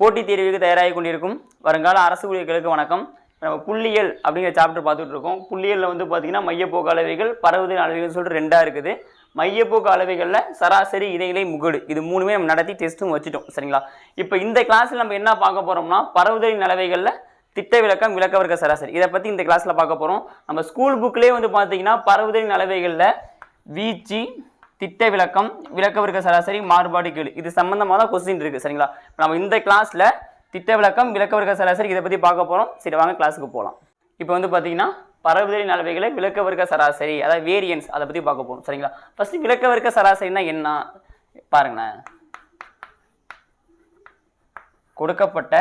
போட்டித் தேர்வுக்கு தயாராகி கொண்டிருக்கும் வருங்கால அரசு ஊழியர்களுக்கு வணக்கம். நம்ம புள்ளியியல் அப்படிங்கிற சாப்டர் பார்த்துட்டு இருக்கோம் புள்ளியியலில் வந்து பார்த்தீங்கன்னா மையப்போக்கு அளவைகள் பரவுதல் அளவைகள் சொல்லிட்டு ரெண்டாக இருக்குது. மையப்போக்கு அளவைகளில் சராசரி இடைநிலை முகடு. இது மூணுமே நம்ம நடத்தி டெஸ்ட்டும் வச்சுட்டோம். சரிங்களா? இப்போ இந்த கிளாஸில் நம்ம என்ன பார்க்க போகிறோம்னா பரவுதலின் அளவைகளில் திட்ட விளக்கம் விளக்க வர்க்க சராசரி. இதை பற்றி இந்த கிளாஸில் பார்க்க போகிறோம் நம்ம ஸ்கூல் புக்லேயே வந்து பார்த்தீங்கன்னா பரவுதலின் அளவைகளில் வீச்சு திட்ட விளக்கம் விளக்க வர்க்க சராசரி மாறுபாடு கீழ் இது சம்பந்தமாக தான் கொஸ்டின் இருக்குது சரிங்களா? நம்ம இந்த கிளாஸில் திட்ட விளக்கம் விளக்க வர்க்க சராசரி இதை பற்றி பார்க்க போகிறோம் சரி வாங்க கிளாஸுக்கு போகலாம் இப்போ வந்து பார்த்தீங்கன்னா பரவுதலின் அளவைகளை விளக்க வர்க்க சராசரி அதாவது வேரியன்ஸ் அதை பற்றி பார்க்க போகிறோம் சரிங்களா? ஃபஸ்ட்டு விளக்க வர்க்க சராசரினா என்ன? பாருங்களேன். கொடுக்கப்பட்ட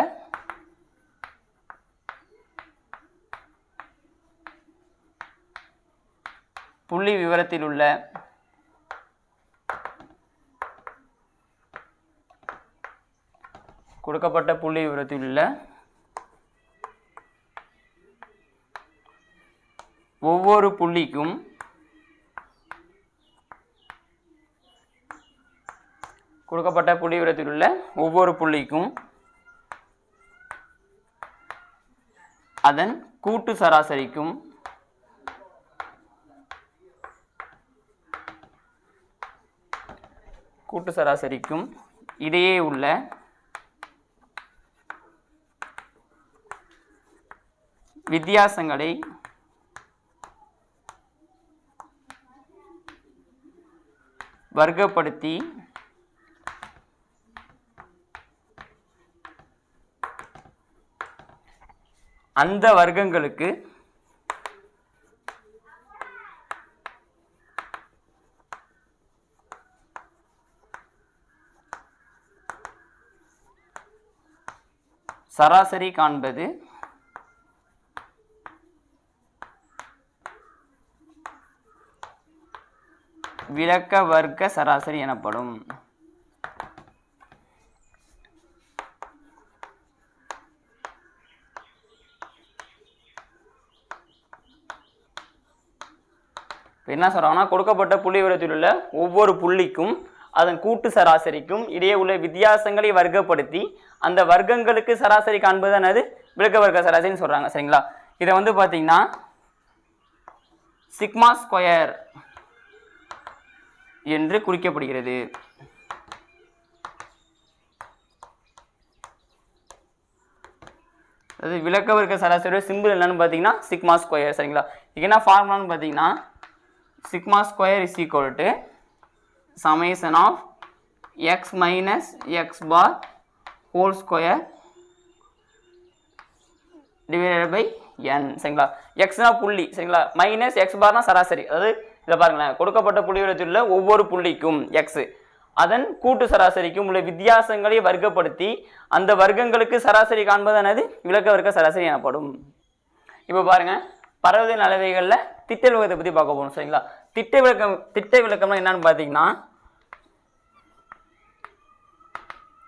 புள்ளி விவரத்தில் உள்ள கொடுக்கப்பட்ட புள்ளி விவரத்தில் உள்ள ஒவ்வொரு புள்ளிக்கும் கொடுக்கப்பட்ட புள்ளி விவரத்தில் உள்ள ஒவ்வொரு புள்ளிக்கும் அதன் கூட்டு சராசரிக்கும் கூட்டு சராசரிக்கும் இடையே உள்ள வித்தியாசங்களை வர்க்கப்படுத்தி அந்த வர்க்கங்களுக்கு சராசரி காண்பது விளக்க வர்க்க சராசரி எனப்படும். என்ன சொல்கிறாங்கன்னா கொடுக்கப்பட்ட புள்ளி விவரத்தில் உள்ள ஒவ்வொரு புள்ளிக்கும் அதன் கூட்டு சராசரிக்கும் இடையே உள்ள வித்தியாசங்களை வர்க்கப்படுத்தி அந்த வர்க்கங்களுக்கு சராசரி காண்பது என்னது? விளக்க வர்க்க சராசரின்னு சொல்கிறாங்க சரிங்களா? இதை வந்து பார்த்தீங்கன்னா சிக்மா ஸ்கொயர் என்று குறிக்கப்படுகிறது. அதாவது விளக்கம் வர்க்க சராசரியோட சிம்பிள் என்னன்னு பார்த்தீங்கன்னா சிக்மா ஸ்கொயர் சரிங்களா? இதுக்கு என்ன ஃபார்முலான்னு பார்த்தீங்கன்னா sigma square is equal to summation of x minus x bar whole square divided by n சரிங்களா? எக்ஸ்னா புள்ளி சரிங்களா? மைனஸ் எக்ஸ் பார்னா சராசரி அதாவது இதை பாருங்களேன் கொடுக்கப்பட்ட புள்ளி விவரத்தில் உள்ள ஒவ்வொரு புள்ளிக்கும் எக்ஸ் அதன் கூட்டு சராசரிக்கும் உள்ள வித்தியாசங்களை வர்க்கப்படுத்தி அந்த வர்க்கங்களுக்கு சராசரி காண்பது என்னது? விளக்க வர்க்க சராசரி எனப்படும். இப்போ பாருங்கள் பரவதின் அளவைகளில் திட்ட விளக்கத்தை பற்றி பார்க்க போகணும் சரிங்களா? திட்ட விளக்கம் திட்ட விளக்கம்னா என்னன்னு பார்த்தீங்கன்னா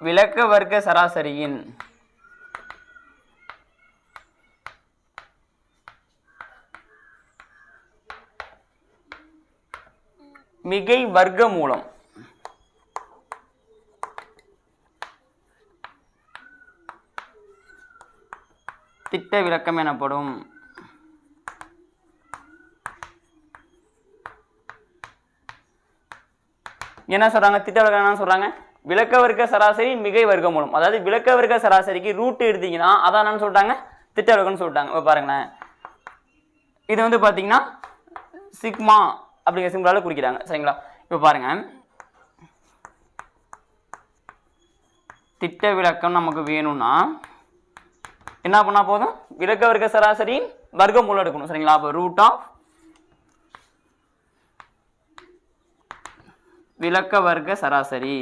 விளக்க வர்க்க சராசரியின் மிகை வர்க்க மூலம். திட்ட விளக்கம் எனப்படும். என்ன சொல்றாங்க? திட்ட விளக்கம் என்ன சொல்றாங்க? விளக்க வர்க்க சராசரி மிகை வர்க்க மூலம். அதாவது விளக்க வர்க்க சராசரிக்கு ரூட் எடுத்தீங்கன்னா அதான் என்னன்னு சொல்லிட்டாங்க? திட்ட விளக்கம்னு சொல்லிட்டாங்க. பாருங்களேன். இது வந்து பார்த்தீங்கன்னா சிக்மா அப்படிங்கிற சிம்பிளால் குறிக்கிறாங்க. சரிங்களா? இப்போ பாருங்க. திட்ட விளக்கம் நமக்கு வேணும்னா என்ன பண்ணா போதும்? விளக்க வர்க்க சராசரியின் வர்க்கமூலம் எடுக்கணும். சரிங்களா? அப்போ ரூட் ஆஃப் விளக்க வர்க்க சராசரி.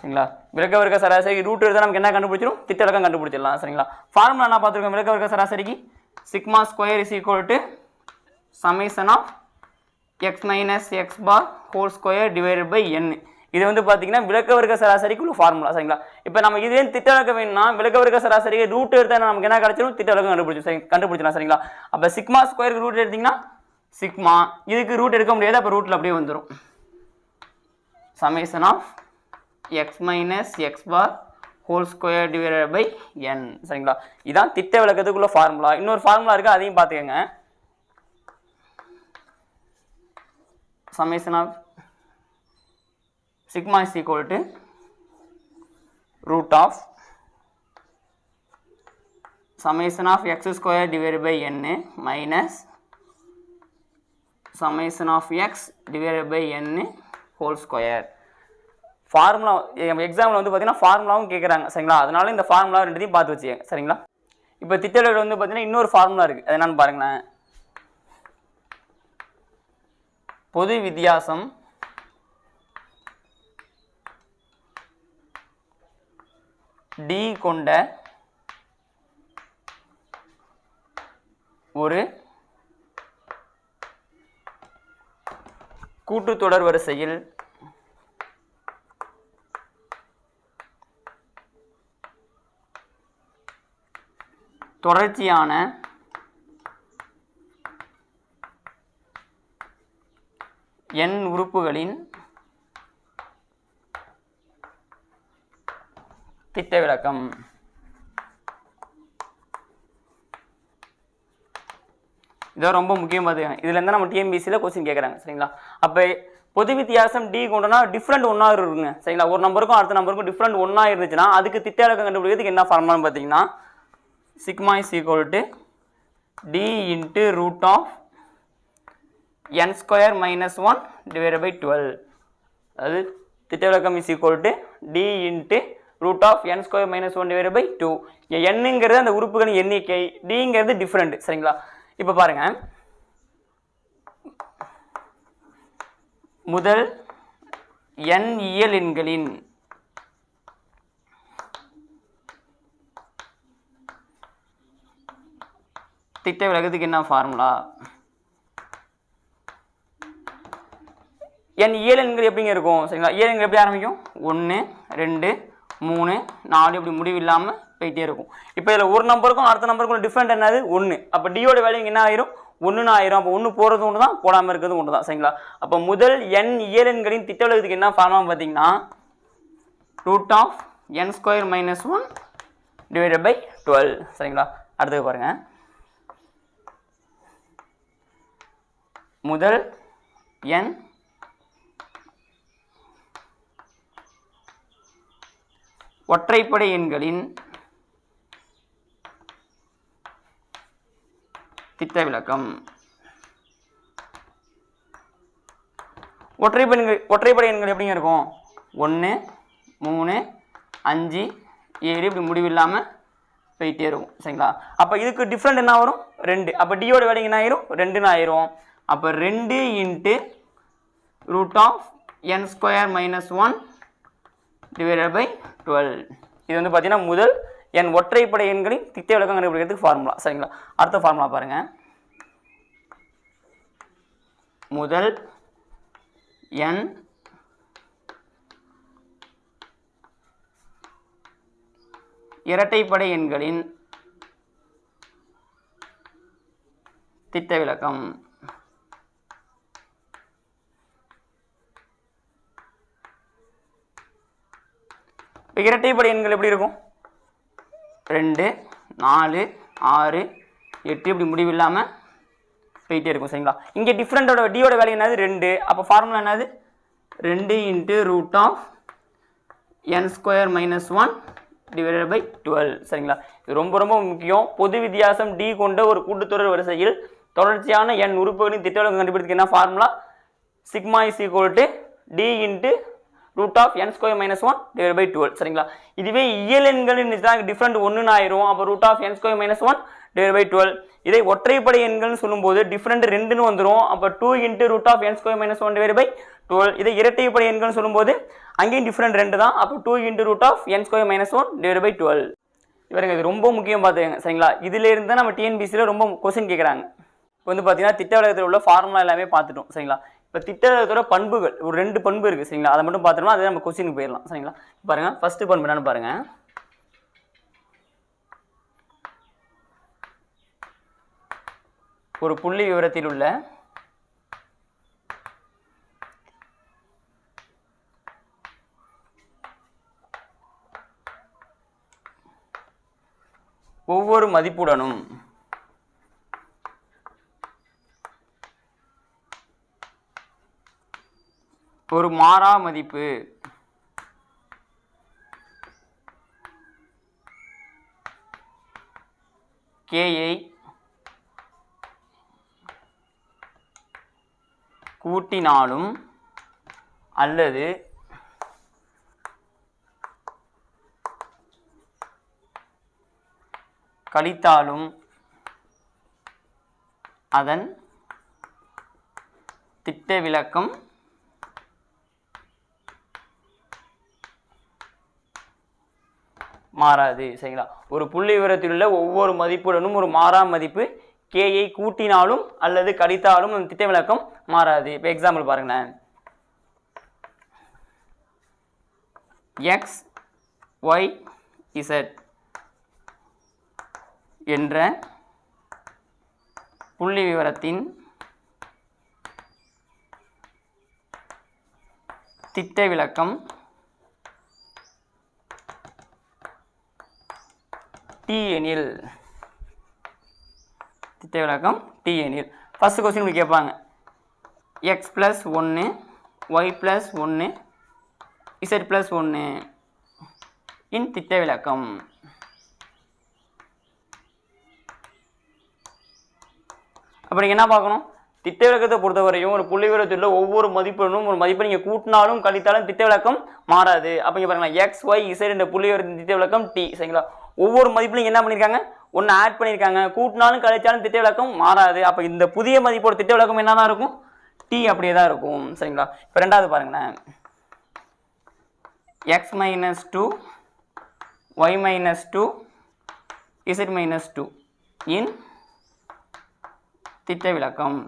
சரிங்களா? விளக்க வர்க்க சராசரி ரூட் எடுத்தால் நமக்கு என்ன கண்டுபிடிச்சிடும் திட்ட விளக்கம் கண்டுபிடிச்சிடலாம். சரிங்களா? ஃபார்முலா என்ன பார்த்துருக்கோம்? விளக்க வர்க்க சராசரிக்கு? Sigma square is equal to summation of x minus x bar whole square divided by n. இது வந்து பார்த்தீங்கன்னா விளக்க வர்க்க சராசரிக்கு உள்ள ஃபார்முலா சரிங்களா? இப்போ நம்ம இதே திட்ட விளக்கம் வேணும்னா விளக்க வர்க்க சராசரிக்கு ரூட் எடுத்தால் நமக்கு என்ன கிடைச்சிடும் திட்ட விளக்கம் கண்டுபிடிச்சு சரி கண்டுபிடிச்சிடலாம் சரிங்களா? அப்போ சிக்மா ஸ்கொயருக்கு ரூட் எடுத்தீங்கன்னா சிக்மா இதுக்கு ரூட் எடுக்க முடியாது அப்போ ரூட்டில் அப்படியே வந்துடும் summation of x minus x bar whole square divided by n சரிங்களா இதுதான் திட்ட விளக்கத்துக்குள்ள ஃபார்முலா இன்னொரு ஃபார்முலா இருக்குது அதையும் பார்த்துக்கோங்க summation of sigma is equal to root of summation of x square divided by n minus summation of x divided by n whole square formula எக்ஸாமில் வந்து பார்த்தீங்கன்னா ஃபார்முலாவும் கேட்குறாங்க சரிங்களா? அதனால இந்த ஃபார்முலா ரெண்டுத்தையும் பார்த்து வச்சுக்கோங்க சரிங்களா? இப்போ திட்டவிலகல் வந்து பார்த்தீங்கன்னா இன்னொரு ஃபார்முலா இருக்குது அது என்னென்னு பாருங்களேன். பொது வித்தியாசம். டி கொண்ட ஒரு கூட்டுத்தொடர் வரிசையில் தொடர்ச்சியான எண் உறுப்புகளின் திட்ட விளக்கம் இதான் ரொம்ப முக்கியம் பார்த்துக்கங்க இதுல நம்ம டிஎம்பிசியில் கொஸ்டின் கேட்குறாங்க சரிங்களா? அப்போ பொது வித்தியாசம் டி கொண்டனா டிஃப்ரெண்ட் ஒன்றா இருக்குங்க சரிங்களா? ஒரு நம்பருக்கும் அடுத்த நம்பருக்கும் டிஃப்ரெண்ட் ஒன்றா இருந்துச்சுன்னா அதுக்கு திட்ட விளக்கம் கண்டுபிடிக்கிறதுக்கு என்ன ஃபார்மான்னு பார்த்தீங்கன்னா sigma is equal to d into root of n square minus one divide by twelve அதாவது திட்டவிலக்கம் is equal to d into root of n square minus one divide by two என்னங்கிறது அந்த உறுப்புகளின் எண்ணிக்கை டிங்கிறது டிஃப்ரெண்ட் சரிங்களா? இப்போ பாருங்கள் முதல் n இயல் எண்களின் திட்ட விலகத்துக்கு என்ன ஃபார்முலா என் இயல் எண்கள் எப்படிங்க இருக்கும்? சரிங்களா? இயல் எண்கள் எப்படி ஆரம்பிக்கும்? ஒன்று ரெண்டு மூணு நாலு இப்படி முடிவு இல்லாமல் போயிட்டே இருக்கும். இப்போ இதில் ஒரு நம்பருக்கும் அடுத்த நம்பருக்கும் டிஃப்ரெண்ட் என்னது? ஒன்று அப்போ டியோட வேல்யூ என்ன ஆயிரும்? ஒன்றுன்னு ஆயிரும். அப்போ ஒன்று போகிறது ஒன்று தான் போடாமல் இருக்கிறது ஒன்று தான் சரிங்களா? அப்போ முதல் என் இயலன்களின் எண்களின் திட்ட விலகத்துக்கு என்ன ஃபார்முலா பார்த்தீங்கன்னா root of n square minus one divided by twelve சரிங்களா? அடுத்தது பாருங்கள் முதல் எண் ஒற்றைப்படை எண்களின் திட்ட விளக்கம் ஒற்றைப்பெண்கள் ஒற்றைப்படை எண்கள் எப்படிங்க இருக்கும்? ஒன்று மூணு அஞ்சு ஏழு இப்படி முடிவில்லாமல் போயிட்டே இருக்கும் சரிங்களா? அப்போ இதுக்கு டிஃப்ரெண்ட் என்ன வரும்? ரெண்டு. அப்போ டியோட வேலைங்க என்ன ஆயிரும்? ரெண்டுன்னு ஆயிரும். அப்போ ரெண்டு into root of n square minus one divided by twelve இது வந்து பார்த்தீங்கன்னா முதல் என் ஒற்றைப்படை எண்களின் திட்ட விளக்கம் கண்டுபிடிக்கிறதுக்கு ஃபார்முலா சரிங்களா? அடுத்த ஃபார்முலா பாருங்கள் முதல் என் இரட்டைப்படை எண்களின் திட்ட விளக்கம். இப்போ இரட்டைப்படை எண்கள் எப்படி இருக்கும்? ரெண்டு நாலு ஆறு எட்டு இப்படி முடிவு இல்லாமல் போயிட்டே இருக்கும் சரிங்களா? இங்கே டிஃப்ரெண்டோட டியோட வேல்யூ என்னது? ரெண்டு. அப்போ ஃபார்முலா என்னது? ரெண்டு into root of n square minus one divided by twelve சரிங்களா? இது ரொம்ப ரொம்ப முக்கியம். பொது வித்தியாசம் டி கொண்ட ஒரு கூட்டுத்தொடர் வரிசையில் தொடர்ச்சியான என் உறுப்புகளின் திட்டவிலக்கம் கண்டுபிடிக்க என்ன formula sigma is equal to d into root of n square minus one divide by twelve சரிங்களா? இதுவே இயல் எண்களின் டிஃப்ரெண்ட் ஒன்றுன்னு ஆயிரும். அப்போ root of n square minus one divide by twelve இதை ஒற்றைப்படை எண்கள்னு சொல்லும்போது டிஃப்ரெண்ட் ரெண்டுன்னு வந்துடும் அப்போ two into root of n square minus one divide by twelve இதை இரட்டைப்படை எண்கள்னு சொல்லும்போது அங்கேயும் டிஃப்ரெண்ட் ரெண்டு தான். அப்போ two into root of n square minus one divide by twelve இவருங்க இது ரொம்ப முக்கியம் பார்த்துக்கங்க சரிங்களா? இதுல இருந்து தான் நம்ம டிஎன்பிசியில் ரொம்ப கொஸ்டின் கேட்குறாங்க இப்போ வந்து பார்த்தீங்கன்னா திட்ட விலகத்தில் உள்ள ஃபார்முலா எல்லாமே பார்த்துட்டோம் சரிங்களா? இப்போ திட்டத்தோட பண்புகள் ஒரு ரெண்டு பண்பு இருக்குது சரிங்களா? அதை மட்டும் பார்த்துட்டோம்னா அதே நம்ம கொஸ்டினுக்கு போயிடலாம் சரிங்களா? பாருங்கள் ஃபஸ்ட்டு பண்பு என்னன்னு பாருங்கள் ஒரு புள்ளி விவரத்தில் உள்ள ஒவ்வொரு மதிப்புடனும் ஒரு மாறா மதிப்பு. கேயை கூட்டினாலும் அல்லது கழித்தாலும் அதன் திட்ட விளக்கம் மாறாது சரிங்களா? ஒரு புள்ளி விவரத்தில் உள்ள ஒவ்வொரு மதிப்புடனும் ஒரு மாறா மதிப்பு கேயை கூட்டினாலும் அல்லது கழித்தாலும் அந்த திட்ட விளக்கம் மாறாது. இப்போ எக்ஸாம்பிள் பாருங்களேன். எக்ஸ் ஒய் இசட் என்ற புள்ளி விவரத்தின் திட்ட விளக்கம் டி எனில். திட்ட விளக்கம் டி எனில். ஃபஸ்ட்டு கொஸ்டின் இப்படி கேட்பாங்க. எக்ஸ் ப்ளஸ் ஒன்று ஒய் ப்ளஸ் ஒன்று இசட் ப்ளஸ் ஒன்று இன் திட்ட விளக்கம். அப்போ நீங்கள் என்ன பார்க்கணும்? திட்ட விளக்கத்தை பொறுத்தவரையும் ஒரு புள்ளி விவரத்தில் ஒவ்வொரு மதிப்பெண்ணும் ஒரு மதிப்பை நீங்கள் கூட்டினாலும் கழித்தாலும் திட்ட விளக்கம் மாறாது. அப்போ இங்கே பாருங்களா எக்ஸ் ஒய் இசட் என்ற புள்ளி விவரத்தின் திட்ட விளக்கம் டி சரிங்களா? ஒவ்வொரு மதிப்புலையும் என்ன பண்ணியிருக்காங்க ஒன்று ஆட் பண்ணியிருக்காங்க கூட்டினாலும் கழிச்சாலும் திட்ட விளக்கம் மாறாது. அப்போ இந்த புதிய மதிப்போட திட்ட விளக்கம் என்ன தான் இருக்கும்? டி அப்படியே தான் இருக்கும். சரிங்களா? இப்போ ரெண்டாவது பாருங்களேன். X minus two y minus two z minus two in திட்ட விளக்கம்.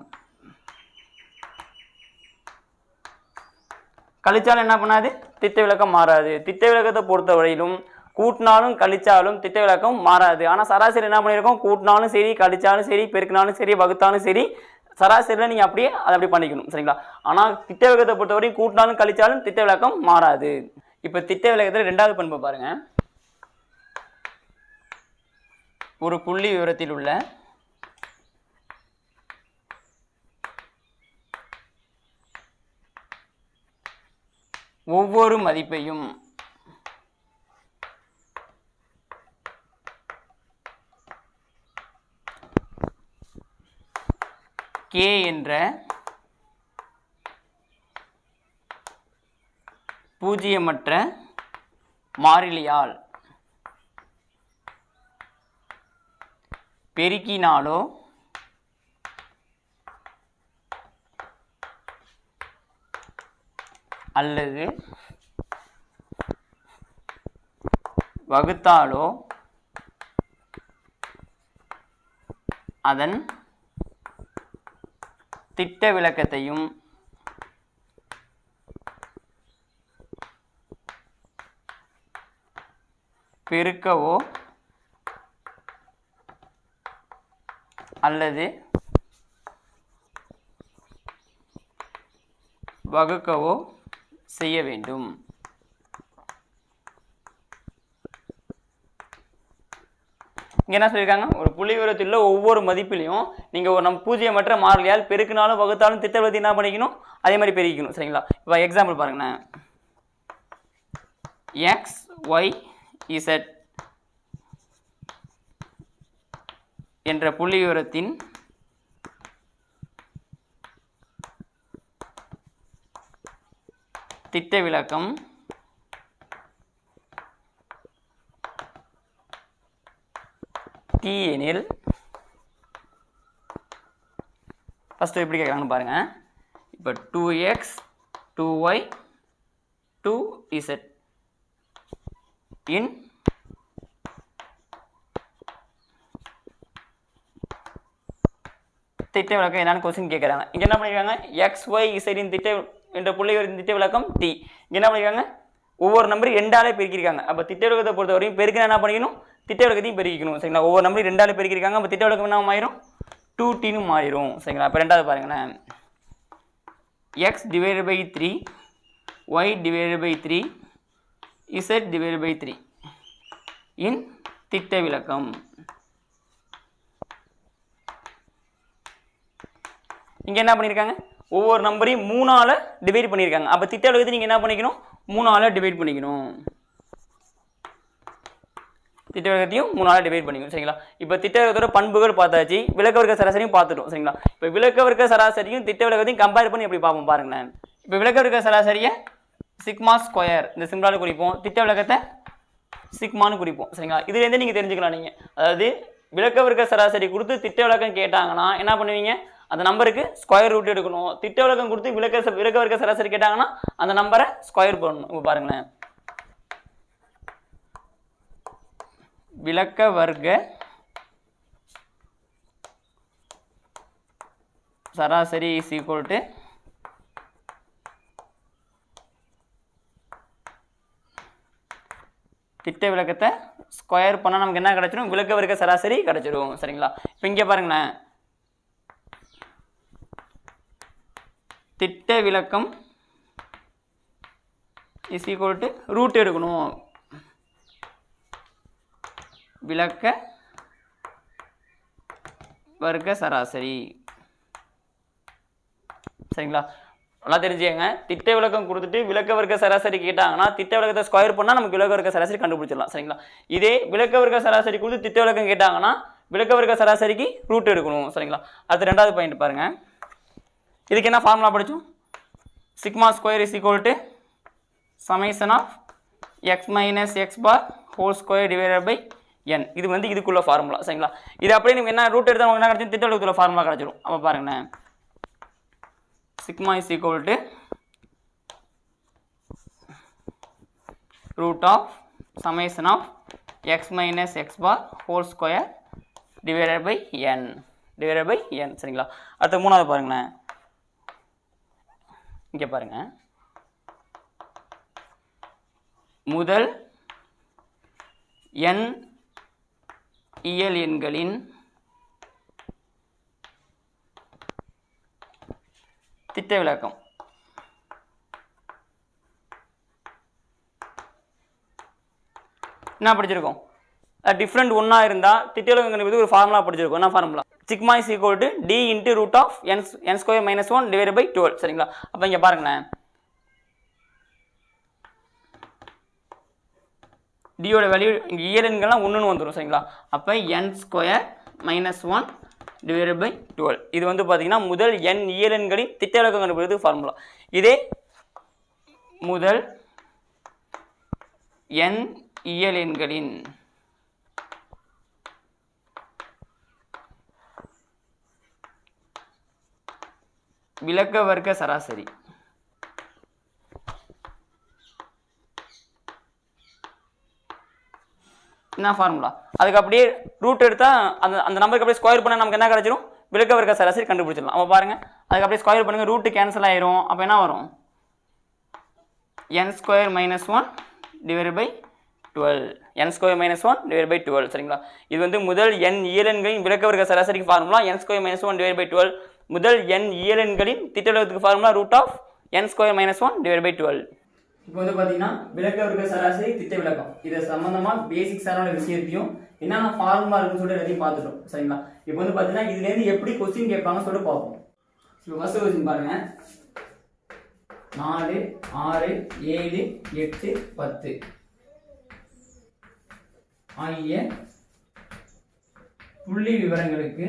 கழிச்சாலும் என்ன பண்ணாது? திட்ட விளக்கம் மாறாது. திட்ட விளக்கத்தை பொறுத்தவரையிலும் கூட்டினாலும் கழிச்சாலும் திட்ட விளக்கம் மாறாது. ஆனால் சராசரி என்ன பண்ணியிருக்கோம் கூட்டினாலும் சரி கழிச்சாலும் சரி பெருக்கினாலும் சரி வகுத்தாலும் சரி சராசரியில் நீங்கள் அப்படியே அதை அப்படி பண்ணிக்கணும். சரிங்களா? ஆனால் திட்ட விளக்கத்தை பொறுத்தவரையும் கூட்டினாலும் கழிச்சாலும் திட்ட விளக்கம் மாறாது. இப்போ திட்ட விளக்கத்தில் ரெண்டாவது பண்பு பாருங்கள் ஒரு புள்ளி விவரத்தில் உள்ள ஒவ்வொரு மதிப்பையும் கே என்ற பூஜ்ஜியமற்ற மாறிலியால் பெருக்கினாலோ அல்லது வகுத்தாலோ அதன் திட்ட விளக்கத்தையும் பெருக்கவோ அல்லது வகுக்கவோ செய்ய வேண்டும். இங்கே என்ன சொல்லியிருக்காங்க ஒரு புள்ளி விவரத்தில் ஒவ்வொரு மதிப்பிலையும் நீங்கள் ஒரு நம்ம பூஜ்ஜியமற்ற மாறிலியால் பெருக்கினாலும் வகுத்தாலும் திட்டவதி என்ன பண்ணிக்கணும்? அதே மாதிரி பெருக்கிக்கணும் சரிங்களா? இப்போ எக்ஸாம்பிள் பாருங்களேன் எக்ஸ் ஒய் இசட் என்ற புள்ளி விவரத்தின் திட்ட விளக்கம் டி எனில் ஃபஸ்ட்டு எப்படி கேட்குறாங்கன்னு பாருங்கள் இப்போ two x two y two z in திட்ட விளக்கம் என்னன்னு கொஸ்டின் கேட்குறாங்க. இங்கே என்ன பண்ணியிருக்காங்க எக்ஸ் ஒய் இசைடின் திட்ட என்ற புள்ளிகளின் திட்ட விளக்கம் டி இங்கே என்ன பண்ணியிருக்காங்க ஒவ்வொரு நம்பர் ரெண்டாலே பெருக்கியிருக்காங்க. அப்போ திட்ட விளக்கத்தை பொறுத்தவரையும் பெருக்கினா என்ன பண்ணிக்கணும்? திட்ட விளக்கத்தையும் பெருக்கிக்கணும் சரிங்களா? ஒவ்வொரு நம்பரையும் ரெண்டாலே பெருக்கியிருக்காங்க. அப்போ திட்ட விளக்கம் என்ன ஆயிரும் டூ டின்னு மாறிடும். சரிங்களா? அப்போ ரெண்டாவது பாருங்களேன். X divided by three y divided by three z divided by three in திட்ட விளக்கம் இங்கே என்ன பண்ணியிருக்காங்க? ஒவ்வொரு நம்பரையும் மூணால் டிவைட் பண்ணியிருக்காங்க. அப்போ திட்ட விலக்கத்தை நீங்கள் என்ன பண்ணிக்கணும்? மூணால் டிவைட் பண்ணிக்கணும். திட்ட மூணு மூணால் டிவைட் பண்ணிக்கணும் சரிங்களா? இப்போ திட்டவிலக்கத்தோட பண்புகள் பார்த்தாச்சு விளக்கவர்க்க சராசரியும் பார்த்துட்டோம் சரிங்களா? இப்போ விளக்கவர்க்க சராசரியும் திட்டவிளக்கத்தையும் கம்பேர் பண்ணி எப்படி பார்ப்போம் பாருங்களேன். இப்போ விளக்கவர்க்க சராசரியை சிக்மா ஸ்கொயர் இந்த சிம்பிளால் குறிப்போம். திட்ட விளக்கத்தை சிக்மான்னு குறிப்போம் சரிங்களா? இதுலேருந்து நீங்கள் தெரிஞ்சுக்கலாம் நீங்கள் அதாவது விளக்க சராசரி கொடுத்து திட்ட விளக்கம் கேட்டாங்கன்னா என்ன பண்ணுவீங்க? அந்த நம்பருக்கு ஸ்கொயர் ரூட் எடுக்கணும். திட்ட விளக்கம் கொடுத்து விளக்க விளக்கவர்க்க சராசரி கேட்டாங்கன்னா அந்த நம்பரை ஸ்கொயர் பண்ணணும். இப்போ பாருங்களேன். விளக்க வர்க்க சராசரி இஸ் ஈக்குவல் டு திட்ட விளக்கத்தை ஸ்கொயர் பண்ணால் நமக்கு என்ன கிடச்சிரும்? விளக்க வர்க்க சராசரி கிடச்சிரும். சரிங்களா? இப்போ இங்கே பாருங்களேன். திட்ட விளக்கம் இஸ் ஈக்குவல் டு ரூட் எடுக்கணும். விளக்க வர்க்க சராசரி. சரிங்களா? நல்லா தெரிஞ்சுக்கங்க. திட்ட விளக்கம் கொடுத்துட்டு விளக்க வர்க்க சராசரி கேட்டாங்கன்னா திட்ட விளக்கத்தை ஸ்கொயர் பண்ணால் நமக்கு விளக்க வர்க்க சராசரி கண்டுபிடிச்சிடலாம். சரிங்களா? இதே விளக்க வர்க்க சராசரி கொடுத்து திட்ட விளக்கம் கேட்டாங்கன்னா விளக்க வர்க்க சராசரிக்கு ரூட் எடுக்கணும். சரிங்களா? அடுத்து ரெண்டாவது பாயிண்ட் பாருங்கள் இதுக்கு என்ன ஃபார்முலா படித்தோம் sigma square is equal to summation of x minus x bar whole square divided by n இது வந்து இதுக்குள்ள ஃபார்முலா சரிங்களா? இது அப்படியே நீங்கள் என்ன ரூட் எடுத்தால் உங்களுக்கு என்ன கிடச்சிரும் திட்ட ஃபார்முலா கிடச்சிடும். அப்போ பாருங்களேன். Sigma is equal to root of summation of x minus x bar whole square divided by n divided by n சரிங்களா? அடுத்து மூணாவது பாருங்களேன். இங்கே பாருங்க. முதல் என் இயல் எண்களின் திட்ட விளக்கம் என்ன படிச்சிருக்கோம்? டிஃப்ரெண்ட் ஒன்றா இருந்தால் திட்ட விளக்கம் ஒரு ஃபார்முலா படிச்சிருக்கோம். என்ன formula sigma is equal to d into root of n n square minus one divide by twelve சரிங்களா? அப்போ இங்கே பாருங்களேன். டியோட வேல்யூ இங்கே இயலெண்கள்லாம் ஒன்றுன்னு வந்துடும் சரிங்களா? அப்போ n square minus one divided by twelve இது வந்து பார்த்தீங்கன்னா முதல் என் இயலெண்களின் திட்ட விளக்கம் கண்டுபிடிக்கிறது ஃபார்முலா இதே முதல் என் இயலெண்களின் விளக்க வர்க்க சராசரி. என்ன ஃபார்முலா அதுக்கு அப்படியே ரூட் எடுத்தால் அந்த அந்த நம்பருக்கு அப்படியே ஸ்கொயர் பண்ணால் நமக்கு என்ன கிடச்சிரும்? விளக்க வர்க்க சராசரி கண்டுபிடிச்சிடலாம். அப்போ பாருங்கள் அதுக்கு அப்படியே ஸ்கொயர் பண்ணுங்கள் ரூட்டு கேன்சல் ஆயிரும். அப்போ என்ன வரும்? N square minus one divide by twelve n square minus one divide by twelve சரிங்களா? இது வந்து முதல் என் இயலன்களின் விளக்க வர்க்க சராசரிக்கு formula n square minus one divide by twelve முதல் என் இயலன்களின் திட்டளவுக்கு formula root of n square minus one divide by twelve இப்போ வந்து பார்த்தீங்கன்னா விளக்க வர்க்க சராசரி திட்ட விளக்கம். இது சம்பந்தமாக பேசிக்ஸான விஷயத்தையும் என்னென்ன ஃபார்முலா இருக்குன்னு சொல்லிட்டு எல்லாத்தையும் பார்த்துட்டோம். சரிங்களா? இப்போ வந்து பார்த்தீங்கன்னா இதுலேருந்து எப்படி கொஸ்டின் கேட்பாங்கன்னு சொல்லிட்டு பார்ப்போம். இப்போ ஃபஸ்ட்டு கொஸ்டின் பாருங்க. நாலு ஆறு ஏழு எட்டு பத்து. ஆகிய புள்ளி விவரங்களுக்கு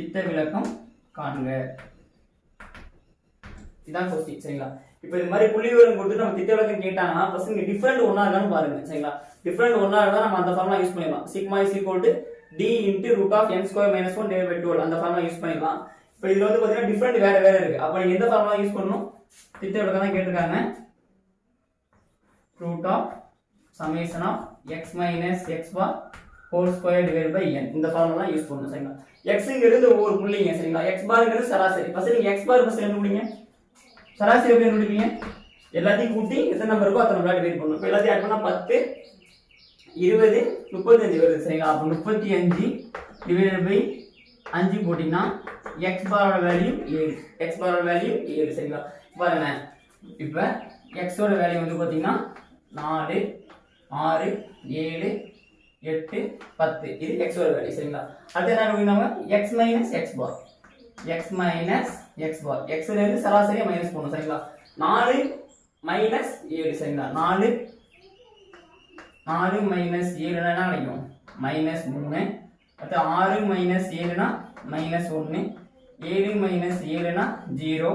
திட்ட விளக்கம் காண்க. இதான் கொஸ்டின் சரிங்களா? இப்போ இது மாதிரி புள்ளி விவரம் கொடுத்துட்டு நம்ம திட்ட விளக்கம் கேட்டாங்கன்னா ஃபர்ஸ்ட் இங்க டிஃபரெண்ட் ஒன்றா இருக்கான்னு பாருங்க சரிங்களா? டிஃபரெண்ட் ஒன்றா இருந்தால் நம்ம அந்த ஃபார்முலா யூஸ் பண்ணிடலாம். Sigma is equal to d into root of n square minus one divide by twelve அந்த ஃபார்முலா யூஸ் பண்ணிடலாம். இப்போ இதுல வந்து பார்த்தீங்கன்னா டிஃபரெண்ட் வேற வேற இருக்கு. அப்போ நீங்க எந்த ஃபார்முலா யூஸ் பண்ணணும்? திட்ட விளக்கம் தான் கேட்டிருக்காங்க. Root of summation of x minus x bar whole square divide by n இந்த ஃபார்முலா யூஸ் பண்ணணும் சரிங்களா? எக்ஸுங்கிறது ஒவ்வொரு புள்ளிங்க சரிங்களா? எக்ஸ் பாருங்கிறது சராசரி. ஃபஸ்ட்டு நீங்கள் எக்ஸ் பார் ஃபர்ஸ்ட் கண்டுபிடிங்க. சராசரி எப்படி கண்டுபிடிப்பீங்க? எல்லாத்தையும் கூட்டி எத்தனை நம்பர் இருக்கோ அத்தனை நம்பர் டிவைட் பண்ணணும். இப்போ எல்லாத்தையும் ஆட் பண்ணால் பத்து இருபது முப்பத்தஞ்சு வருது சரிங்களா? அப்போ முப்பத்தி அஞ்சு டிவைடட் பை அஞ்சு போட்டிங்கன்னா எக்ஸ் பாரோட வேல்யூ ஏழு. எக்ஸ் பாரோட வேல்யூ ஏழு சரிங்களா? பாருங்க. இப்போ எக்ஸோட வேல்யூ வந்து பார்த்தீங்கன்னா நாலு ஆறு ஏழு எட்டு பத்து. இது எக்ஸோட வேல்யூ சரிங்களா? அடுத்து என்ன நம்ம? X minus x bar x minus x bar எக்ஸ்ல இருந்து சராசரியா மைனஸ் போடணும் சரிங்களா? நாலு மைனஸ் ஏழு சரிங்களா? நாலு நாலு மைனஸ் ஏழுனா என்ன கிடைக்கும்? மைனஸ் மூணு. அடுத்து ஆறு மைனஸ் ஏழுனா மைனஸ் ஒன்று ஏழு மைனஸ் ஏழுனா ஜீரோ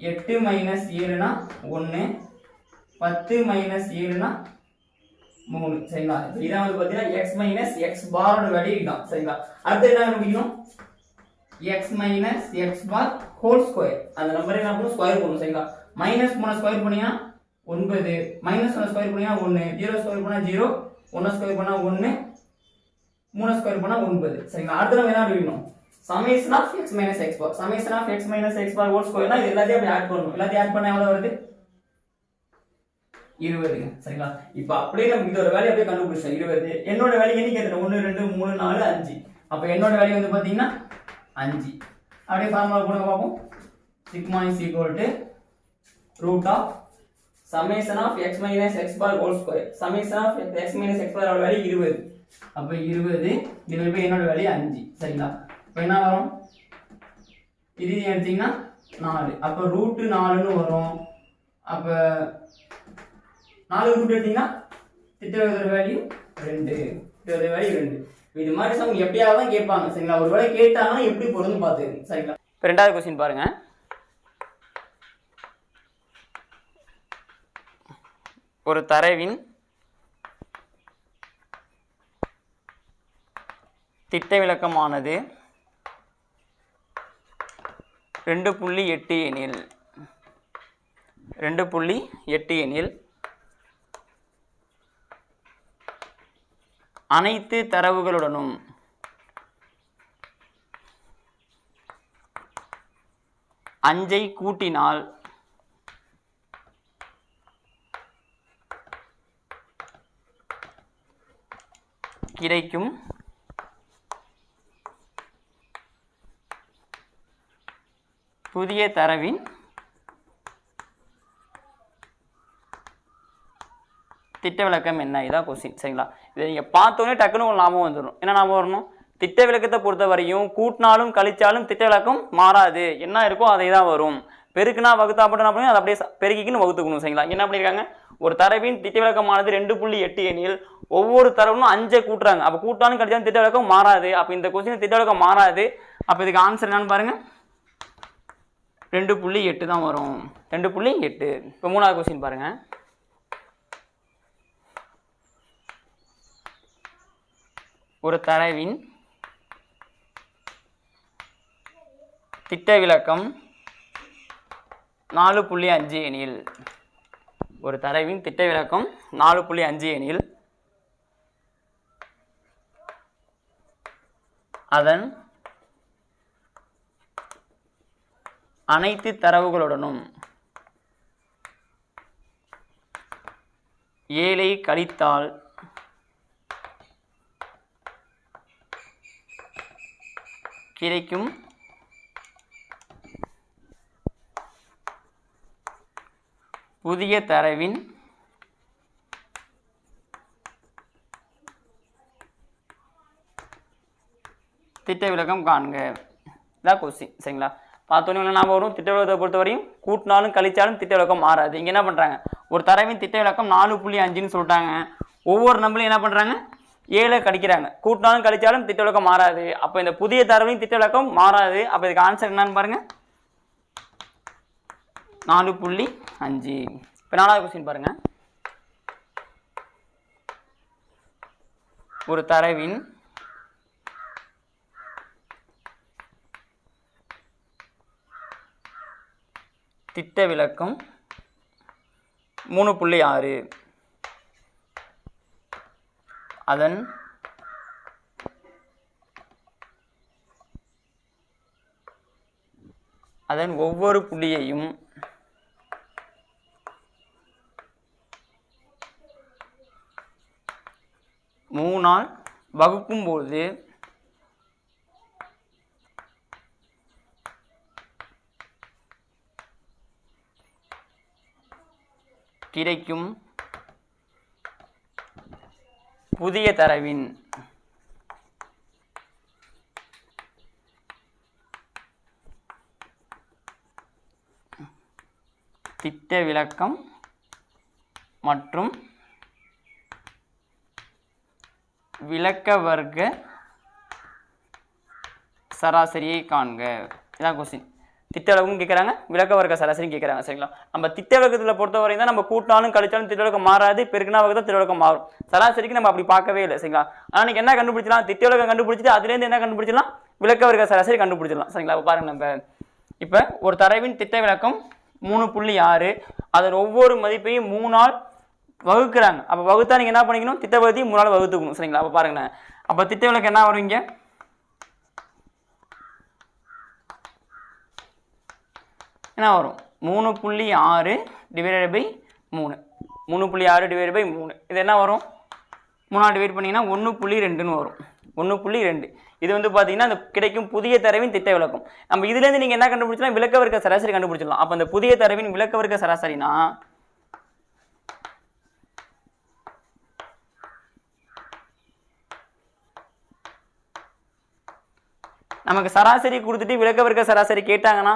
எட்டு மைனஸ் ஏழுனா ஒன்று பத்து மைனஸ் ஏழுனா மூணு சரிங்களா? இதான் வந்து பார்த்தீங்கன்னா எக்ஸ் மைனஸ் எக்ஸ் பாரோட வேல்யூ இதுதான் சரிங்களா? அடுத்து என்ன கண்டுபிடிக்கணும்? X minus x bar whole square அந்த நம்பரை என்ன பண்ணணும்? ஸ்கொயர் பண்ணும் சரிங்களா? மைனஸ் மூணு ஸ்கொயர் பண்ணிங்கன்னா ஒன்பது. மைனஸ் ஒன்று ஸ்கொயர் பண்ணிங்கன்னா ஒன்று ஜீரோ ஸ்கொயர் பண்ணால் ஜீரோ ஒன்று ஸ்கொயர் பண்ணால் ஒன்று மூணு ஸ்கொயர் பண்ணால் ஒன்பது சரிங்களா? அடுத்து நம்ம என்ன கண்டுபிடிக்கணும்? Summation of x minus x bar summation of x minus x bar whole ஸ்கொயர்னா இது எல்லாத்தையும் அப்படி ஆட் பண்ணணும். எல்லாத்தையும் ஆட் பண்ண எவ்வளோ வருது? இருபதுங்க சரிங்களா? இப்போ அப்படியே நம்ம இதோட வேலையை அப்படியே கண்டுபிடிச்சோம் இருபது. என்னோட வேலை என்னைக்கு எத்தனை ஒன்று ரெண்டு மூணு நாலு அஞ்சு. அப்போ என்னோட வேலை வந்து பார்த்தீங்கன்னா அஞ்சு. அப்படியே ஃபார்முலா போடுங்க பார்ப்போம். Sigma is equal to root of summation of x minus x bar whole square summation of x minus x bar வேலை இருபது. அப்போ இருபது இதில் போய் என்னோட வேலையை அஞ்சு. சரிங்களா? இப்போ என்ன வரும்? இது எடுத்தீங்கன்னா நாலு. அப்போ ரூட்டு நாலுன்னு வரும். அப்போ நாலு எடுத்தீங்கன்னா வேல்யூ ரெண்டு. திட்டவதர் வேல்யூ ரெண்டு. இது மாதிரி சம் எப்பயாவது தான் கேட்பாங்க. சரிங்களா? ஒரு வேளை கேட்டாங்கன்னா எப்படி பொருந்தும் பார்த்துக்கங்க சரிங்களா? இப்போ ரெண்டாவது கொஸ்டின் பாருங்க. ஒரு தரவின் திட்ட விளக்கமானது ரெண்டு புள்ளி எட்டு எனில். ரெண்டு புள்ளி எட்டு எனில். அனைத்து தரவுகளுடனும். அஞ்சை கூட்டினால் கிடைக்கும். புதிய தரவின் திட்ட விளக்கம் என்ன? இதான் கொஸ்டின் சரிங்களா? இதை நீங்கள் பார்த்தோன்னே டக்குன்னு ஒரு ஞாபகம் வந்துடும் என்ன ஞாபகம் வரணும்? திட்ட விளக்கத்தை பொறுத்த வரையும் கூட்டினாலும் கழிச்சாலும் திட்ட விளக்கம் மாறாது. என்ன இருக்கோ அதை தான் வரும். பெருக்குனா வகுத்தா மட்டும் என்ன பண்ணணும் அதை அப்படியே பெருக்கிக்குன்னு பெருக்கிக்கின்னு வகுத்துக்கணும். சரிங்களா? என்ன பண்ணியிருக்காங்க ஒரு தரவின் திட்ட விளக்கமானது ரெண்டு புள்ளி எட்டு எண்ணில் ஒவ்வொரு தரவும் அஞ்சை கூட்டுறாங்க. அப்போ கூட்டாலும் கழிச்சாலும் திட்ட விளக்கம் மாறாது. அப்போ இந்த கொஸ்டின் திட்ட விளக்கம் மாறாது. அப்போ இதுக்கு ஆன்சர் என்னன்னு பாருங்க. ரெண்டு புள்ளி எட்டு தான் வரும். ரெண்டு புள்ளி எட்டு. இப்போ மூணாவது கொஸ்டின் பாருங்கள் ஒரு தரவின் திட்ட விளக்கம் நாலு புள்ளி அஞ்சு எனில். ஒரு தரவின் திட்ட விளக்கம் நாலு புள்ளி அஞ்சு எனில். அதன் அனைத்து தரவுகளுடனும் ஏழை கழித்தால் கிடைக்கும். புதிய தரவின் திட்ட விளக்கம் காண்க. இதான் கொஸ்டின் சரிங்களா? பார்த்தோன்னே என்ன ஞாபகம் வரும். திட்ட விளக்கத்தை பொறுத்தவரையும் கூட்டினாலும் கழிச்சாலும் திட்ட விளக்கம் மாறாது. இங்கே என்ன பண்ணுறாங்க ஒரு தரவின் திட்ட விளக்கம் நாலு புள்ளி அஞ்சுன்னு சொல்லிட்டாங்க. ஒவ்வொரு நம்பளையும் என்ன பண்ணுறாங்க ஏழை கழிக்கிறாங்க கூட்டினாலும் கழிச்சாலும் திட்ட விளக்கம் மாறாது. அப்போ இந்த புதிய தரவையும் திட்ட விளக்கம் மாறாது. அப்போ இதுக்கு ஆன்சர் என்னன்னு பாருங்க. நாலு புள்ளி அஞ்சு. இப்போ நாலாவது கொஸ்டின் பாருங்க. ஒரு தரவின் திட்ட விளக்கம் மூணு புள்ளி ஆறு. அதன் அதன் ஒவ்வொரு புள்ளியையும் மூணால் வகுக்கும்போது கிடைக்கும் புதிய தரவின் திட்ட விளக்கம் மற்றும் விளக்க வர்க்க சராசரியை காண்க. இதான் கொஸ்டின் திட்ட கேட்குறாங்க விளக்க வர்க்க சராசரியும் கேட்குறாங்க சரிங்களா? நம்ம திட்ட விளக்கத்தில் வரையும் தான் நம்ம கூட்டாலும் கழிச்சாலும் திட்ட விளக்கம் மாறாது பெருக்கினா தான் திட்ட விளக்கம் மாறும். சராசரிக்கு நம்ம அப்படி பார்க்கவே இல்லை சரிங்களா? ஆனால் நீங்கள் என்ன கண்டுபிடிச்சலாம் திட்டவிளக்கம் கண்டுபிடிச்சிட்டு அதுலேருந்து என்ன கண்டுபிடிச்சலாம் விளக்க வர்க்க சராசரி கண்டுபிடிச்சிடலாம் சரிங்களா? இப்போ பாருங்க நம்ம இப்போ ஒரு தரவின் திட்ட விளக்கம் மூணு புள்ளி ஆறு அதன் ஒவ்வொரு மதிப்பையும் மூணால் வகுக்கிறாங்க. அப்போ வகுத்தா நீங்கள் என்ன பண்ணிக்கணும்? திட்டவதி மூணால் வகுத்துக்கணும் சரிங்களா? அப்போ பாருங்களேன். அப்போ திட்ட விளக்கம் என்ன வருவீங்க என்ன வரும்? மூணு புள்ளி ஆறு டிவைடட் பை மூணு. மூணு புள்ளி ஆறு டிவைட் பை மூணு. இது என்ன வரும்? மூணாவது டிவைட் பண்ணிங்கன்னா ஒன்று புள்ளி ரெண்டுன்னு வரும். ஒன்று புள்ளி ரெண்டு. இது வந்து பார்த்தீங்கன்னா அந்த கிடைக்கும் புதிய தரவின் திட்ட விளக்கம். நம்ம இதுலேருந்து நீங்கள் என்ன கண்டுபிடிச்சலாம் விளக்க வர்க்க சராசரி கண்டுபிடிச்சிடலாம். அப்போ அந்த புதிய தரவின் விளக்க வர்க்க சராசரினா நமக்கு சராசரி கொடுத்துட்டு விளக்க வர்க்க சராசரி கேட்டாங்கன்னா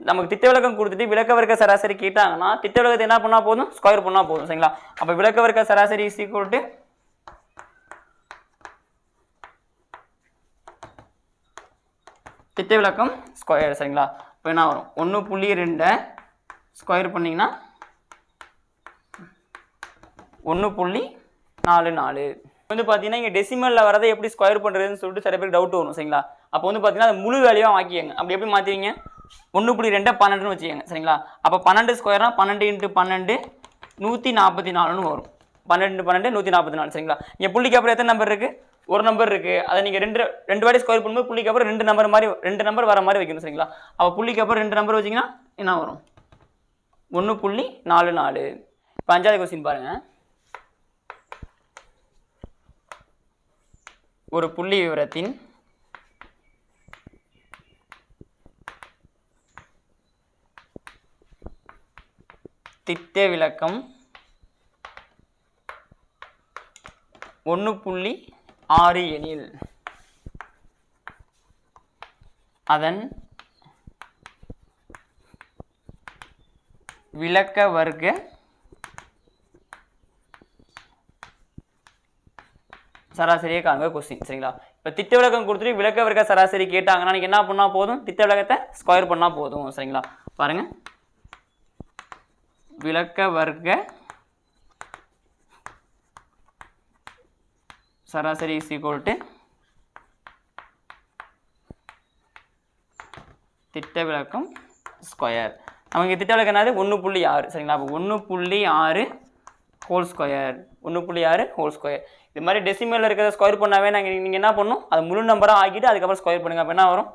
நமக்கு திட்ட விளக்கம் கொடுத்துட்டு விளக்க வர்க்க சராசரி கேட்டாங்கன்னா திட்ட விளக்கத்தை என்ன பண்ணால் போதும்? ஸ்கொயர் பண்ணால் போதும் சரிங்களா? அப்போ விளக்க வர்க்க சராசரி இஸ் ஈக்குவல் டு திட்ட விளக்கம் ஸ்கொயர் சரிங்களா? இப்போ என்ன வரும்? ஒன்று புள்ளி ரெண்டை ஸ்கொயர் பண்ணிங்கன்னா ஒன்று புள்ளி நாலு நாலு. வந்து பார்த்தீங்கன்னா இங்கே டெசிமலில் வரதை எப்படி ஸ்கொயர் பண்ணுறதுன்னு சொல்லிட்டு சில பேருக்கு டவுட் வரும் சரிங்களா? அப்போ வந்து பார்த்தீங்கன்னா அது முழு வேலையாக ஆக்கியங்க அப்படி எப்படி மாற்றுவீங்க ஒன்று புள்ளி ரெண்டை பன்னெண்டுன்னு வச்சுக்கோங்க சரிங்களா? அப்போ பன்னெண்டு ஸ்கொயர்னா பன்னெண்டு இன்ட்டு பன்னெண்டு நூற்றி நாற்பத்தி நாலுன்னு வரும். பன்னெண்டு பன்னெண்டு நூற்றி நாற்பத்தி நாலு சரிங்களா? இங்கே புள்ளிக்கு அப்புறம் எத்தனை நம்பர் இருக்குது ஒரு நம்பர் இருக்குது அதை நீங்கள் ரெண்டு ரெண்டு வாட்டி ஸ்கொயர் பண்ணும்போது புள்ளிக்கு அப்புறம் ரெண்டு நம்பர் மாதிரி ரெண்டு நம்பர் வர மாதிரி வைக்கணும் சரிங்களா? அப்போ புள்ளிக்கு அப்புறம் ரெண்டு நம்பர் வச்சிங்கன்னா என்ன வரும்? ஒன்று புள்ளி நாலு நாலு. இப்போ அஞ்சாவது கொஸ்டின் பாருங்கள் ஒரு புள்ளி விவரத்தின் திட்ட விளக்கம் ஒன்று புள்ளி ஆறு எனில் அதன் விளக்க வர்க்க சராசரியை காண்க கொஸ்டின் சரிங்களா? இப்போ திட்ட விளக்கம் கொடுத்துட்டு விளக்க வர்க்க சராசரி கேட்டாங்கன்னா நீங்கள் என்ன பண்ணால் போதும்? திட்ட விளக்கத்தை ஸ்கொயர் பண்ணால் போதும் சரிங்களா? பாருங்கள் விளக்க வர்க்க சராசரி இஸ் ஈக்குவல் டு திட்ட விளக்கம் ஸ்கொயர் நமக்கு திட்ட விளக்கம் என்னது? ஒன்று புள்ளி ஆறு. சரிங்களா? அப்போ ஒன்று புள்ளி ஆறு ஹோல் ஸ்கொயர் ஒன்று புள்ளி ஆறு ஹோல் ஸ்கொயர் இது மாதிரி டெசிமலில் இருக்கிறத ஸ்கொயர் பண்ணாவே நாங்கள் நீங்கள் என்ன பண்ணணும் அது முழு நம்பராக ஆக்கிட்டு அதுக்கப்புறம் ஸ்கொயர் பண்ணுங்க. அப்போ என்ன வரும்?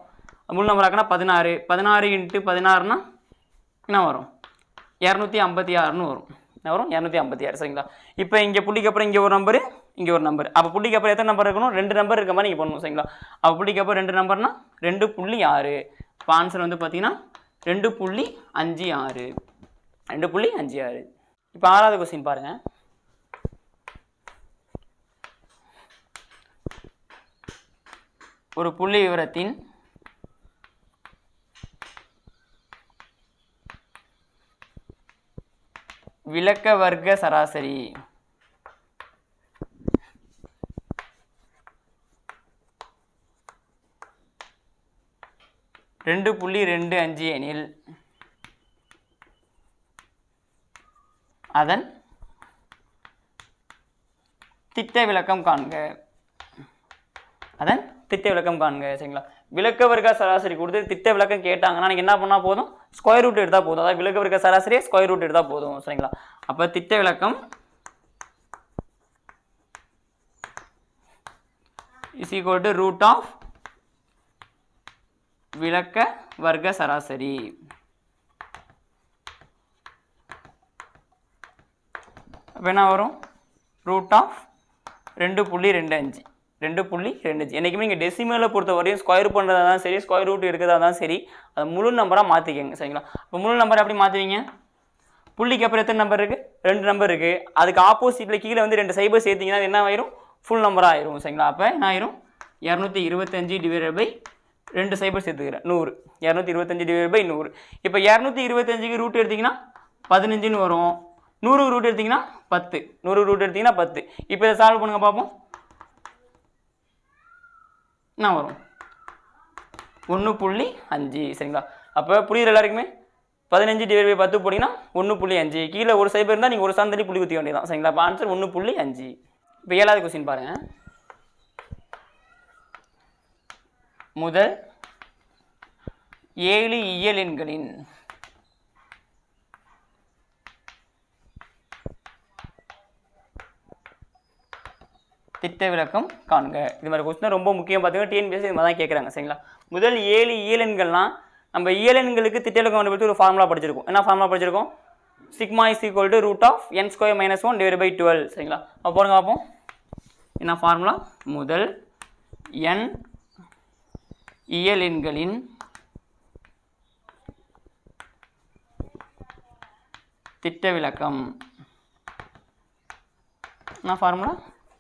முழு நம்பர் ஆக்கினா பதினாறு. பதினாறு இன்ட்டு பதினாறுனா என்ன வரும்? இரநூத்தி ஐம்பத்தி ஆறுன்னு வரும். என்ன வரும்? இரநூத்தி ஐம்பத்தி ஆறு. சரிங்களா? இப்போ இங்கே புள்ளிக்கு அப்புறம் இங்கே ஒரு நம்பரு இங்கே ஒரு நம்பர் அப்போ புள்ளிக்கு அப்புறம் எத்தனை நம்பர் இருக்கணும்? ரெண்டு நம்பர் இருக்க மாதிரி நீங்கள் பண்ணணும் சரிங்களா? அப்போ புள்ளிக்கு அப்புறம் ரெண்டு நம்பர்னா ரெண்டு புள்ளி ஆறு. இப்போ ஆன்சர் வந்து பார்த்தீங்கன்னா ரெண்டு புள்ளி அஞ்சு ஆறு. ரெண்டு புள்ளி அஞ்சு ஆறு. இப்போ ஆறாவது கொஸ்டின் பாருங்கள் ஒரு புள்ளி விவரத்தின் விளக்க வர்க்க சராசரி. ரெண்டு புள்ளி ரெண்டு அஞ்சு எனில். அதன் திட்ட விளக்கம் காண்க. அதன் திட்ட விளக்கம் காண்க சரிங்களா? விளக்க வர்க்க சராசரி கொடுத்து திட்ட விளக்கம் கேட்டாங்கன்னா நீங்கள் என்ன பண்ணால் போதும்? ஸ்கொயர் ரூட் எடுத்தால் போதும். அதாவது விளக்க வர்க்க சராசரியை ஸ்கொயர் ரூட் எடுத்தால் போதும். சரிங்களா? அப்போ திட்ட விளக்கம் is equal to root of விளக்க வர்க்க சராசரி. அப்போ என்ன வரும்? ரூட் ஆஃப் ரெண்டு புள்ளி ரெண்டு அஞ்சு. ரெண்டு புள்ளி ரெண்டு என்றைக்குமே நீங்கள் டெசிமலை பொறுத்த வரையும் ஸ்கொயர் பண்ணுறதா தான் சரி ஸ்கொயர் ரூட் இருக்கிறதா தான் சரி. அதை முழு நம்பராக மாற்றிக்கங்க சரிங்களா? இப்போ முழு நம்பர் எப்படி மாற்றுவீங்க புள்ளிக்கு அப்புறம் எத்தனை நம்பர் இருக்குது ரெண்டு நம்பர் இருக்குது அதுக்கு ஆப்போசிட்டில் கீழே வந்து ரெண்டு சைபர் சேர்த்திங்கன்னா அது என்ன ஆயிரும்? ஃபுல் நம்பராக ஆயிரும் சரிங்களா? அப்போ என்ன ஆயிரும்? இரநூத்தி இருபத்தஞ்சி டிவைட் பை ரெண்டு சைபர் சேர்த்துக்கிறேன் நூறு. இரநூத்தி இருபத்தஞ்சி டிவைட் பை நூறு. இப்போ இரநூத்தி இருபத்தஞ்சிக்கு ரூட் எடுத்திங்கன்னா பதினஞ்சுன்னு வரும். நூறு ரூட் எடுத்திங்கன்னா பத்து. நூறு ரூட் எடுத்திங்கன்னா பத்து. இப்போ இதை சால்வ் பண்ணுங்கள் பார்ப்போம். என்ன வரும். ஒன்று புள்ளி அஞ்சு சரிங்களா? அப்போ புரியுது எல்லாருக்குமே? பதினஞ்சு டிவைட் பை பத்து போட்டிங்கன்னா ஒன்று புள்ளி அஞ்சு. கீழே ஒரு சைபர் இருந்தால் நீங்கள் ஒரு சாந்தடி புள்ளி குத்திக்க வேண்டியதான் சரிங்களா? அப்போ ஆன்சர் ஒன்று புள்ளி அஞ்சு. இப்போ ஏழாவது கொஸ்டின் பாருங்கள் முதல் ஏழு இயல் எண்களின் திட்ட விளக்கம் காண்க இது மாதிரி கொஸ்டின் ரொம்ப முக்கியம் பார்த்தீங்கன்னா டிஎன்பிஎஸ்சி இது மாதிரி தான் கேட்குறாங்க சரிங்களா? முதல் ஏழு இயலன்கள்லாம் நம்ம இயலன்களுக்கு திட்ட விளக்கம் கண்டுபிடிச்சு ஒரு ஃபார்முலா படிச்சிருக்கோம். என்ன ஃபார்முலா படிச்சிருக்கோம்? Sigma is equal to root of n square minus one divide by twelve சரிங்களா? அப்போ பாருங்க பார்ப்போம் என்ன ஃபார்முலா முதல் என் இயலெண்களின் திட்ட விளக்கம் என்ன formula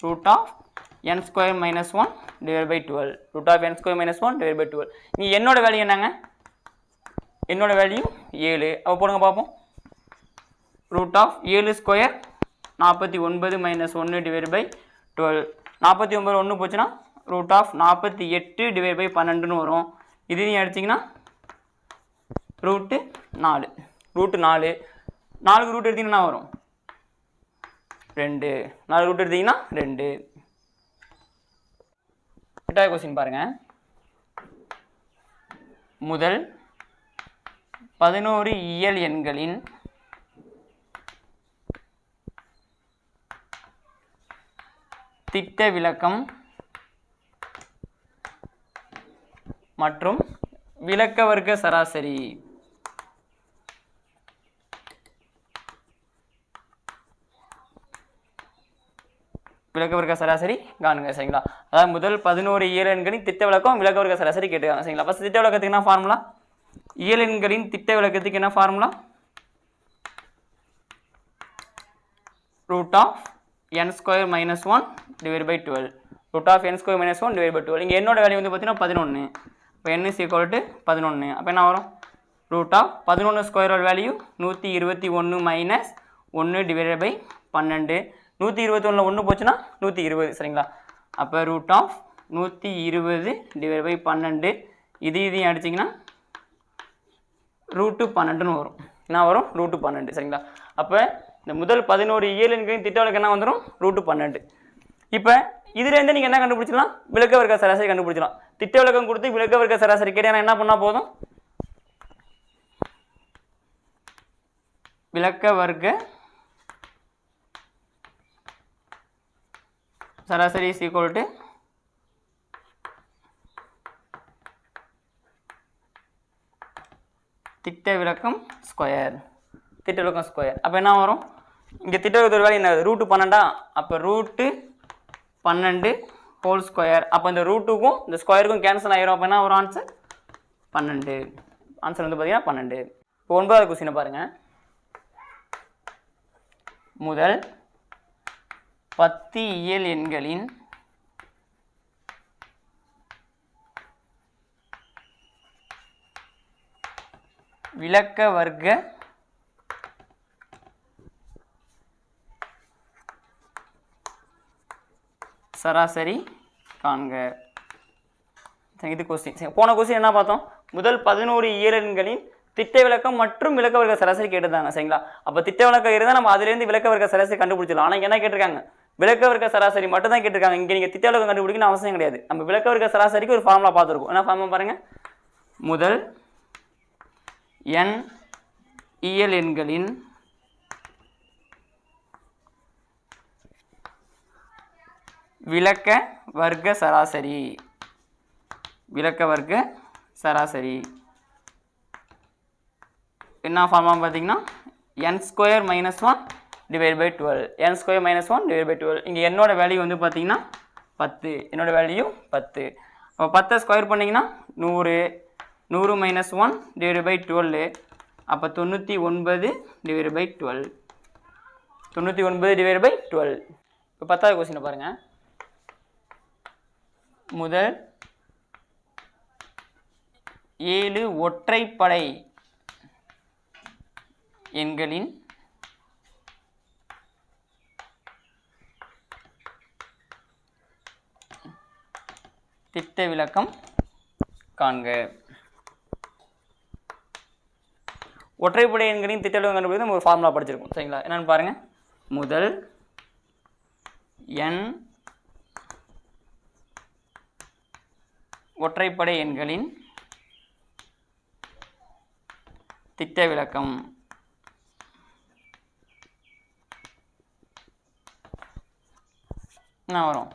root of n square minus one divide by twelve root of n square minus one divide by twelve நீ என்னோட வேல்யூ என்னங்க? என்னோட வேல்யூ ஏழு. அப்போ போடுங்க பார்ப்போம் ரூட் ஆஃப் ஏழு ஸ்கொயர் நாற்பத்தி ஒன்பது மைனஸ் ஒன்று டிவைட் பை டுவெல் நாற்பத்தி ஒன்பது ஒன்று போச்சுன்னா ரூட் ஆஃப் நாற்பத்தி எட்டு டிவைட் பை பன்னெண்டுன்னு வரும். இது நீங்கள் அடிச்சிங்கன்னா ரூட்டு நாலு. ரூட்டு நாலு. நாலுக்கு ரூட் எடுத்திங்கன்னா என்ன வரும்? ரெண்டு. நாலு ரூட் எடுத்தீங்கன்னா ரெண்டு. எட்டாவது கொஸ்டின் பாருங்கள் முதல் பதினோரு இயல் எண்களின் திட்ட விளக்கம் மற்றும் விளக்க வர்க்க சராசரி. விளக்க வர்க்க சராசரி காணுங்க சரிங்களா? அதாவது முதல் பதினோரு இயலெண்களின் திட்ட விளக்கம் விளக்க வர்க்க சராசரி கேட்டுக்காங்க சரிங்களா? ஃபஸ்ட் திட்ட விளக்கத்துக்கு என்ன ஃபார்முலா இயலெண்களின் திட்ட விளக்கத்துக்கு என்ன formula root of n square minus one divide by twelve root of n square minus one divide by twelve இங்கே என்னோட வேல்யூ வந்து பார்த்தீங்கன்னா பதினொன்று இப்போ என் இஸ் ஈக்குவல் டு பதினொன்று அப்போ என்ன வரும்? ரூட் ஆஃப் பதினொன்று ஸ்கொயரோட வேல்யூ நூற்றி இருபத்தி ஒன்று மைனஸ் ஒன்று டிவைட் பை பன்னெண்டு. நூற்றி இருபத்தி ஒன்றில் ஒன்று போச்சுன்னா நூற்றி இருபது சரிங்களா? அப்போ ரூட் ஆஃப் நூற்றி இருபது டிவைட் பை பன்னெண்டு. இது இதையும் அடிச்சிங்கன்னா ரூட்டு பன்னெண்டுன்னு வரும். என்ன வரும்? ரூட்டு பன்னெண்டு சரிங்களா? அப்போ இந்த முதல் பதினோரு இயலுங்கையும் திட்டவளுக்கு என்ன வந்துடும் ரூட்டு பன்னெண்டு. இப்போ இதுலேருந்து நீங்கள் என்ன கண்டுபிடிச்சிடலாம்? விளக்க வர்க்க சராசரி கண்டுபிடிச்சிடலாம். திட்ட விளக்கம் கொடுத்து விளக்க வர்க்க சராசரி கேட்டா என்ன பண்ணால் போதும்? விளக்க வர்க்க சராசரி இஸ் ஈக்குவல் டு திட்ட விளக்கம் ஸ்கொயர் திட்ட விளக்கம் ஸ்கொயர் அப்போ என்ன வரும்? இங்கே திட்ட விளக்கத்தோட வேலை என்ன ரூட்டு பன்னெண்டா? அப்போ ரூட்டு பன்னெண்டு ஹோல் ஸ்கொயர் அப்போ இந்த ரூட்டுக்கும் இந்த ஸ்கொயருக்கும் கேன்சல் ஆகிரும் அப்போ என்ன வரும் ஆன்சர் பன்னெண்டு. ஆன்சர் வந்து பார்த்தீங்கன்னா பன்னெண்டு. இப்போ ஒன்பதாவது கொஸ்டினை பாருங்கள் முதல் பத்து இயல் எண்களின் விளக்க வர்க்க சராசரி காண்க. இது கொஸ்டின் சரி போன கொஸ்டின் என்ன பார்த்தோம்? முதல் பதினோரு இயலன்களின் திட்ட விளக்கம் மற்றும் விளக்க வர்க்க சராசரி கேட்டுதாங்க சரிங்களா? அப்போ திட்ட விளக்கம் இருந்தால் நம்ம அதுலேருந்து விளக்க வர்க்க சராசரி கண்டுபிடிச்சிடலாம். ஆனால் என்ன கேட்டிருக்காங்க? விளக்க வர்க்க சராசரி மட்டும் தான் கேட்டிருக்காங்க. இங்கே நீங்கள் திட்டவிலக்கம் கண்டுபிடிக்கணும் அவசியம் கிடையாது. நம்ம விளக்க வர்க்க சராசரிக்கு ஒரு ஃபார்முலா பார்த்துருக்கோம். என்ன ஃபார்முலா பாருங்கள் முதல் என் இயல் எண்களின் விளக்க வர்க்க சராசரி. விளக்க வர்க்க சராசரி. என்ன ஃபார்மா பார்த்தீங்கன்னா n square minus one divide by twelve n square minus one divide by twelve இங்கே என்னோட வேல்யூ வந்து பார்த்தீங்கன்னா பத்து. என்னோடய வேல்யூ பத்து. அப்போ பத்தை ஸ்கொயர் பண்ணிங்கன்னா நூறு. நூறு minus one divide by twelve அப்போ தொண்ணூற்றி ஒன்பது டிவைட் பை டுவெல் தொண்ணூற்றி ஒன்பது டிவைட் பை டுவெல் இப்போ பத்தாவது கொஸ்டினை பாருங்கள் முதல் ஏழு ஒற்றைப்படை எண்களின் திட்ட விளக்கம் காண்க ஒற்றைப்படை எண்களின் திட்ட விளக்கம் கண்டுபிடித்து நம்ம ஒரு ஃபார்முலா படிச்சிருக்கோம். சரிங்களா? என்னன்னு பாருங்கள் முதல் எண் ஒற்றைப்படை எண்களின் திட்ட விளக்கம் என்ன வரும்?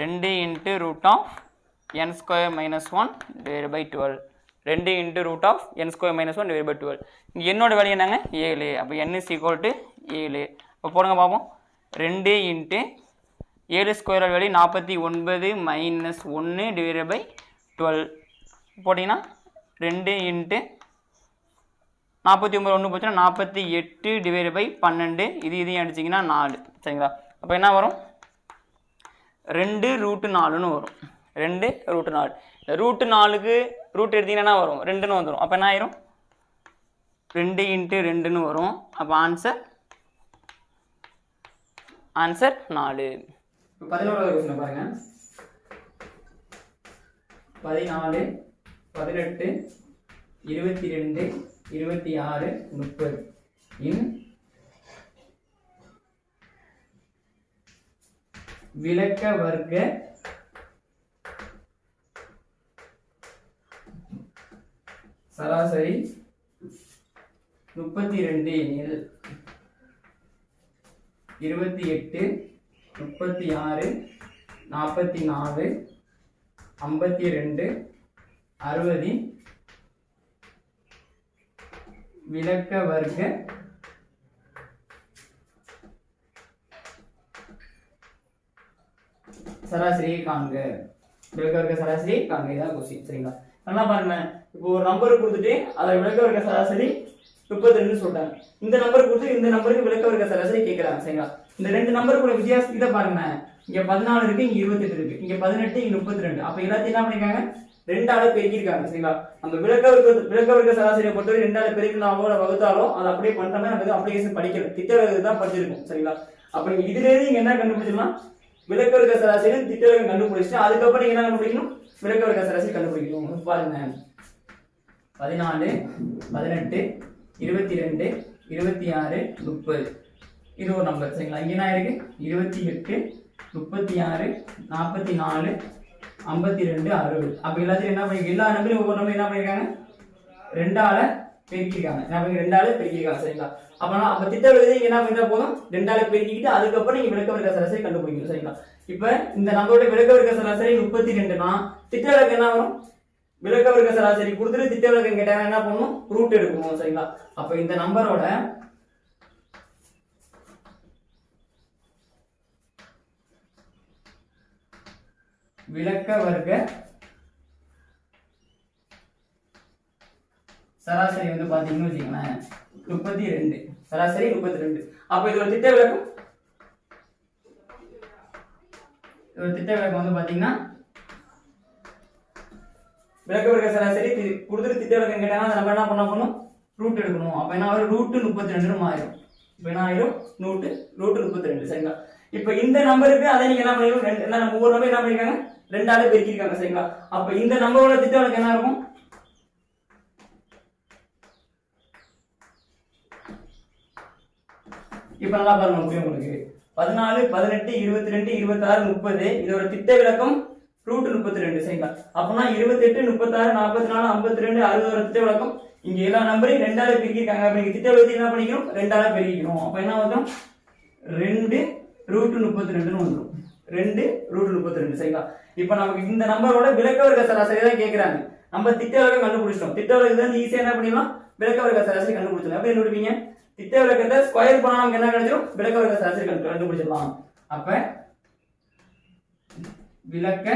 ரெண்டு into root of n square minus one divide by twelve ரெண்டு into root of n square minus one divide by twelve இங்கே என்னோட வேலை என்னங்க? ஏழு. அப்போ என் இஸ் ஈக்குவல் டு ஏழு. இப்போ போடுங்க பார்ப்போம் ரெண்டு இன்ட்டு ஏழு ஸ்கொயர் வேல்யூ நாற்பத்தி ஒன்பது மைனஸ் ஒன்று டிவைட் பை டுவெல் போட்டிங்கன்னா ரெண்டு இன்ட்டு நாற்பத்தி ஒம்பது ஒன்று போச்சுன்னா நாற்பத்தி எட்டு டிவைட் பை பன்னெண்டு. இது இதையும் அடிச்சிங்கன்னா நாலு. சரிங்களா? அப்போ என்ன வரும்? ரெண்டு ரூட்டு நாலுன்னு வரும். ரெண்டு ரூட்டு நாலு. இந்த ரூட்டு நாலுக்கு ரூட் எடுத்தீங்கன்னா வரும். ரெண்டுன்னு வந்துடும் அப்போ என்ன ஆயிரும்? ரெண்டு இன்ட்டு ரெண்டுன்னு வரும். அப்போ ஆன்சர் ஆன்சர் நாலு. பதினோராவது கொஸ்டின் பாருங்க. பதினாலு பதினெட்டு இருபத்தி ரெண்டு இருபத்தி ஆறு முப்பது. இன் விளக்க வர்க்க சராசரி முப்பத்தி ரெண்டு எனில் இருபத்தி எட்டு முப்பத்தி ஆறு நாற்பத்தி நாலு ஐம்பத்தி ரெண்டு அறுபது. விளக்க வர்க்க சராசரியை காண்க. விளக்க வர்க்க சராசரியை காண்க. இதான் கொஸ்டின் சரிங்களா? நல்லா பாருங்க. இப்போ ஒரு நம்பர் கொடுத்துட்டு அதை விளக்க வர்க்க சராசரி முப்பத்தி ரெண்டு சொல்றாங்க. இந்த நம்பர் கொடுத்து இந்த நம்பருக்கு விளக்க வர்க்க சராசரி கேட்கறாங்க சரிங்களா? இந்த ரெண்டு நம்பருக்குள்ள வித்தியாசம் இதை பாருங்க. இங்க பதினாலு இருக்கு இங்க இருபத்தெட்டு இருக்கு. இங்க பதினெட்டு இங்க முப்பத்தி ரெண்டு அப்ப எல்லாத்தையும் என்ன பண்ணிருக்காங்க? ரெண்டால பெருக்கிருக்காங்க சரிங்களா? அந்த விளக்க வர்க்க விளக்க வர்க்க சராசரியை பொறுத்தவரை ரெண்டால பெருக்கினாலோ வகுத்தாலோ அதை அப்படியே பண்ணிட்டோம்னா நம்ம அப்ளிகேஷன் படிக்கல திட்ட தான் படிச்சிருக்கோம் சரிங்களா? அப்ப நீங்க இதுல இருந்து நீங்க என்ன கண்டுபிடிச்சிடலாம்? விளக்க வர்க்க சராசரி திட்ட விகிதம் கண்டுபிடிச்சிட்டு அதுக்கப்புறம் நீங்க என்ன கண்டுபிடிக்கணும்? விளக்க வர்க்க சராசரி கண்டுபிடிக்கணும். பாருங்க. பதினாலு பதினெட்டு இருபத்தி ரெண்டு இருபத்தி ஆறு முப்பது. இது ஒரு நம்பர் சரிங்களா? இங்கே என்ன இருக்குது இருபத்தி எட்டு முப்பத்தி ஆறு நாற்பத்தி நாலு ஐம்பத்தி ரெண்டு அறுபது. அப்போ எல்லாத்தையும் என்ன பண்ணி எல்லா நம்பரும் ஒவ்வொரு நம்பரும் என்ன பண்ணிருக்காங்க? ரெண்டால பெருக்கிருக்காங்க என்ன பண்ணி ரெண்டால பெருக்கிருக்காங்க சரிங்களா? அப்போனா அப்போ திட்ட எழுதி இங்க என்ன பண்ணிட்டா போதும்? ரெண்டால பெருக்கிக்கிட்டு அதுக்கப்புறம் நீங்கள் விளக்க வர்க்க சராசரி கண்டுபிடிக்கணும் சரிங்களா? இப்போ இந்த நம்மளோட விளக்க வர்க்க சராசரி முப்பத்தி ரெண்டுனா திட்ட விளக்கு என்ன வரும்? விளக்கவர்க்க சராசரி கொடுத்துட்டு திட்ட விளக்கம் கேட்டாங்க என்ன பண்ணணும்? ரூட் எடுக்கணும் சரிங்களா? அப்ப இந்த நம்பரோட விளக்க வர்க்க சராசரி வந்து பாத்தீங்கன்னு வச்சுக்கோங்களேன் முப்பத்தி ரெண்டு சராசரி முப்பத்தி ரெண்டு அப்ப இது ஒரு திட்ட விளக்கம். இது ஒரு திட்ட விளக்கம் வந்து பாத்தீங்கன்னா விளக்க வர்க்க சராசரி கொடுத்துட்டு திட்ட விளக்கம் கேட்டாங்கன்னா நம்ம என்ன பண்ண போகணும்? ரூட் எடுக்கணும். அப்போ என்ன ஆகும் ரூட்டு முப்பத்தி ரெண்டுன்னு ஆயிரும் இப்போ என்ன ஆயிரும்? நூட்டு ரூட்டு முப்பத்தி ரெண்டு சரிங்களா? இப்போ இந்த நம்பருக்கு அதை நீங்க என்ன பண்ணிருக்கோம் ரெண்டு என்ன நம்ம ஒவ்வொரு நம்பர் என்ன பண்ணிருக்காங்க? ரெண்டாவது பெருக்கிருக்காங்க. சரிங்களா? அப்போ இந்த நம்பரோட திட்ட விளக்கம் என்ன இருக்கும்? இப்ப நல்லா பாருங்க புரியும் உங்களுக்கு? பதினாலு பதினெட்டு இருபத்தி ரெண்டு இருபத்தாறு முப்பது. இதோட திட்ட விளக்கம் ரூட் முப்பத்தி ரெண்டு சரிங்களா? அப்பனா இருபத்தெட்டு முப்பத்தாறு நாற்பத்தி நாலு ஐம்பத்தி ரெண்டு அறுபது ஒரு திட்ட விளக்கம் இங்க எல்லா நம்பரையும் ரெண்டால பெருக்கிருக்காங்க அப்ப நீங்க திட்ட விளக்கத்தை என்ன பண்ணிக்கணும்? ரெண்டால பெருக்கிக்கணும். அப்ப என்ன வரும் ரெண்டு ரூட் முப்பத்தி ரெண்டுன்னு வந்துடும் ரெண்டு ரூட் முப்பத்தி ரெண்டு சரிங்களா? இப்ப நமக்கு இந்த நம்பரோட விளக்க வர்க்க சராசரி தான் கேட்குறாங்க நம்ம திட்ட விளக்கம் கண்டுபிடிச்சிட்டோம். திட்ட விளக்கத்தை வந்து ஈஸியா என்ன பண்ணிடலாம்? விளக்க வர்க்க சராசரி கண்டுபிடிச்சிடலாம். எப்படி கண்டுபிடிப்பீங்க திட்ட விளக்கத்தை ஸ்கொயர் பண்ணா நமக்கு என்ன கிடைச்சிடும் விளக்க வர்க்க சராசரி கண்டு- கண்டுபிடிச்சிடலாம். அப்ப விளக்க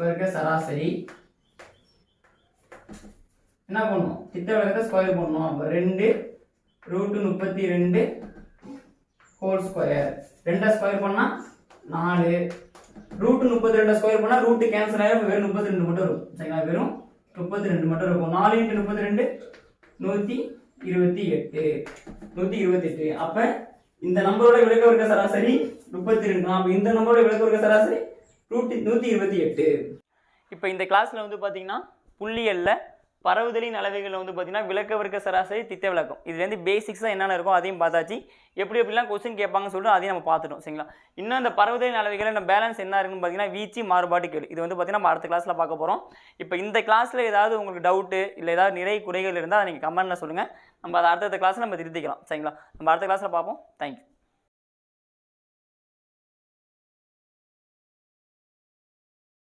வர்க்க சராசரி. என்ன பண்ணணும் திட்ட விளக்கத்தை ஸ்கொயர் பண்ணணும் அப்போ ரெண்டு ரூட்டு முப்பத்தி ரெண்டு ஹோல் ஸ்கொயர் ரெண்டை ஸ்கொயர் பண்ணால் நாலு. ரூட்டு முப்பத்தி ரெண்டை ஸ்கொயர் பண்ணால் ரூட்டு கேன்சல் ஆகிடும் வெறும் முப்பத்தி ரெண்டு மட்டும் இருக்கும். சரிங்களா? வெறும் முப்பத்தி ரெண்டு மட்டும் இருக்கும். நாலு இன்ட்டு முப்பத்தி ரெண்டு நூற்றி இருபத்தி எட்டு. நூற்றி இருபத்தி எட்டு. அப்போ இந்த நம்பரோட விளக்க இருக்க சராசரி முப்பத்தி ரெண்டு அப்போ இந்த நம்பரோட விளக்க இருக்க சராசரி நூற்றி நூற்றி இருபத்தி எட்டு. இப்போ இந்த கிளாஸில் வந்து பார்த்தீங்கன்னா புள்ளியல்ல பரவுதலின் அளவைகளில் வந்து பார்த்தீங்கன்னா விளக்க வர்க்க சராசரி திட்ட விளக்கம். இதுலேருந்து பேசிக்ஸாக என்னென்ன இருக்கும் அதையும் பார்த்தாச்சு. எப்படி எப்படிலாம் கொஸ்டின் கேட்பாங்கன்னு சொல்லிட்டு அதையும் நம்ம பார்த்துட்டோம் சரிங்களா? இன்னும் இந்த பரவுதலின் அளவைகளில் நம்ம பேலன்ஸ் என்ன இருக்குன்னு பார்த்தீங்கன்னா வீச்சு மாறுபாட்டு கேள்வி இது வந்து பார்த்தீங்கன்னா நம்ம அடுத்த கிளாஸில் பார்க்க போகிறோம் இப்போ இந்த கிளாஸில் ஏதாவது உங்களுக்கு டவுட்டு இல்லை ஏதாவது நிறை குறைகள் இருந்தால் அதை நீங்கள் கமெண்ட்டில் சொல்லுங்கள் நம்ம அதை அடுத்தடுத்த கிளாஸில் நம்ம திருத்திக்கலாம் சரிங்களா? நம்ம அடுத்த கிளாஸில் பார்ப்போம். தேங்க்யூ